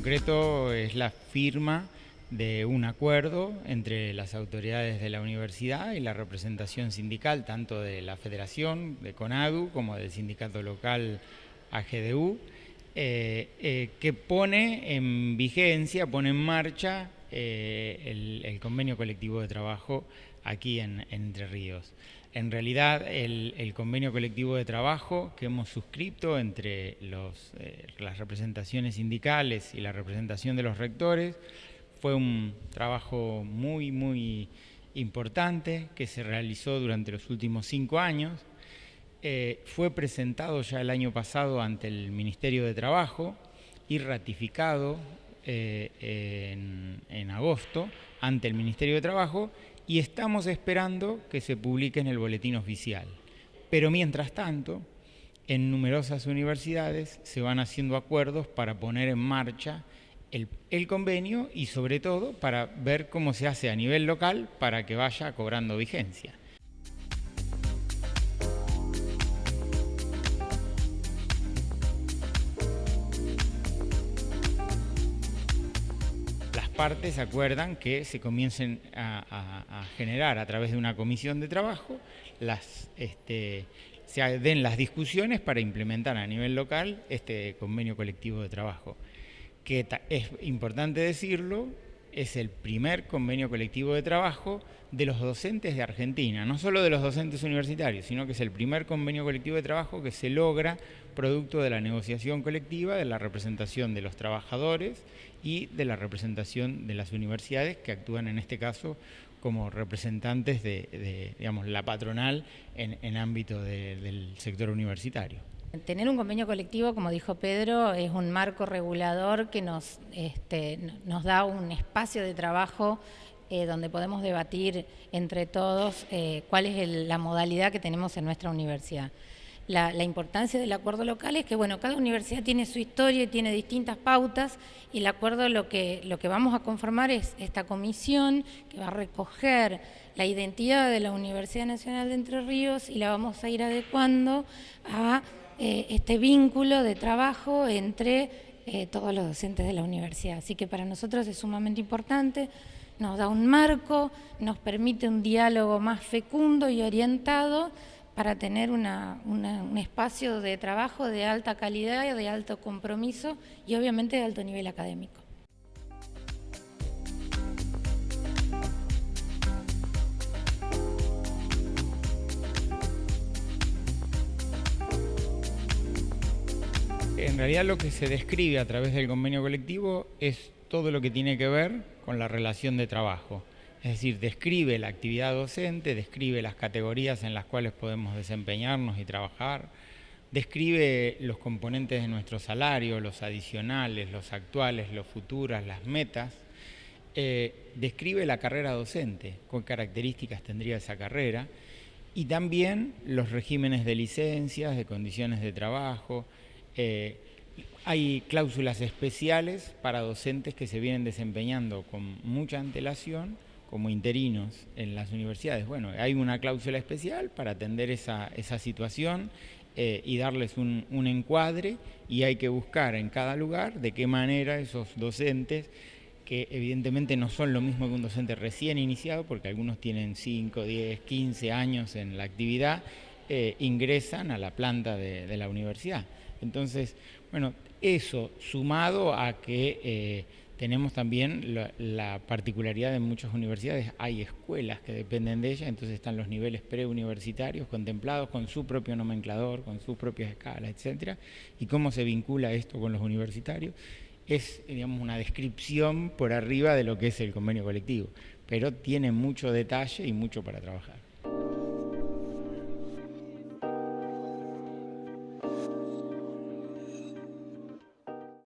concreto es la firma de un acuerdo entre las autoridades de la universidad y la representación sindical, tanto de la federación, de CONADU, como del sindicato local AGDU, eh, eh, que pone en vigencia, pone en marcha eh, el, convenio colectivo de trabajo aquí en, Entre Ríos. En realidad, el, convenio colectivo de trabajo que hemos suscrito entre las representaciones sindicales y la representación de los rectores fue un trabajo muy, muy importante que se realizó durante los últimos cinco años. Eh, fue presentado ya el año pasado ante el Ministerio de Trabajo y ratificado eh, en, en agosto ante el Ministerio de Trabajo y estamos esperando que se publique en el boletín oficial. Pero mientras tanto, en numerosas universidades se van haciendo acuerdos para poner en marcha el, convenio y sobre todo para ver cómo se hace a nivel local para que vaya cobrando vigencia. Partes acuerdan que se comiencen a, generar a través de una comisión de trabajo, las, este, se den las discusiones para implementar a nivel local este convenio colectivo de trabajo que es importante decirlo, es el primer convenio colectivo de trabajo de los docentes de Argentina, no solo de los docentes universitarios, sino que es el primer convenio colectivo de trabajo que se logra producto de la negociación colectiva, de la representación de los trabajadores y de la representación de las universidades que actúan en este caso como representantes de, digamos, la patronal en, ámbito del sector universitario. Tener un convenio colectivo, como dijo Pedro, es un marco regulador que nos, este, nos da un espacio de trabajo eh, donde podemos debatir entre todos eh, cuál es la modalidad que tenemos en nuestra universidad. La, importancia del acuerdo local es que bueno, cada universidad tiene su historia y tiene distintas pautas y el acuerdo lo que, lo que vamos a conformar es esta comisión que va a recoger la identidad de la Universidad Nacional de Entre Ríos y la vamos a ir adecuando a eh, este vínculo de trabajo entre eh, todos los docentes de la universidad. Así que para nosotros es sumamente importante, nos da un marco, nos permite un diálogo más fecundo y orientado para tener un espacio de trabajo de alta calidad, de alto compromiso y obviamente de alto nivel académico. En realidad lo que se describe a través del convenio colectivo es todo lo que tiene que ver con la relación de trabajo. Es decir, describe la actividad docente, describe las categorías en las cuales podemos desempeñarnos y trabajar, describe los componentes de nuestro salario, los adicionales, los actuales, los futuros, las metas, eh, describe la carrera docente, qué características tendría esa carrera, y también los regímenes de licencias, de condiciones de trabajo, eh, hay cláusulas especiales para docentes que se vienen desempeñando con mucha antelación como interinos en las universidades. Bueno, hay una cláusula especial para atender esa, situación eh, y darles un, encuadre y hay que buscar en cada lugar de qué manera esos docentes, que evidentemente no son lo mismo que un docente recién iniciado, porque algunos tienen 5, 10, 15 años en la actividad, eh, ingresan a la planta de, la universidad. Entonces, bueno, eso sumado a que eh, tenemos también la, particularidad de muchas universidades, hay escuelas que dependen de ellas, entonces están los niveles preuniversitarios contemplados con su propio nomenclador, con sus propias escalas, etcétera, y cómo se vincula esto con los universitarios es digamos, una descripción por arriba de lo que es el convenio colectivo, pero tiene mucho detalle y mucho para trabajar.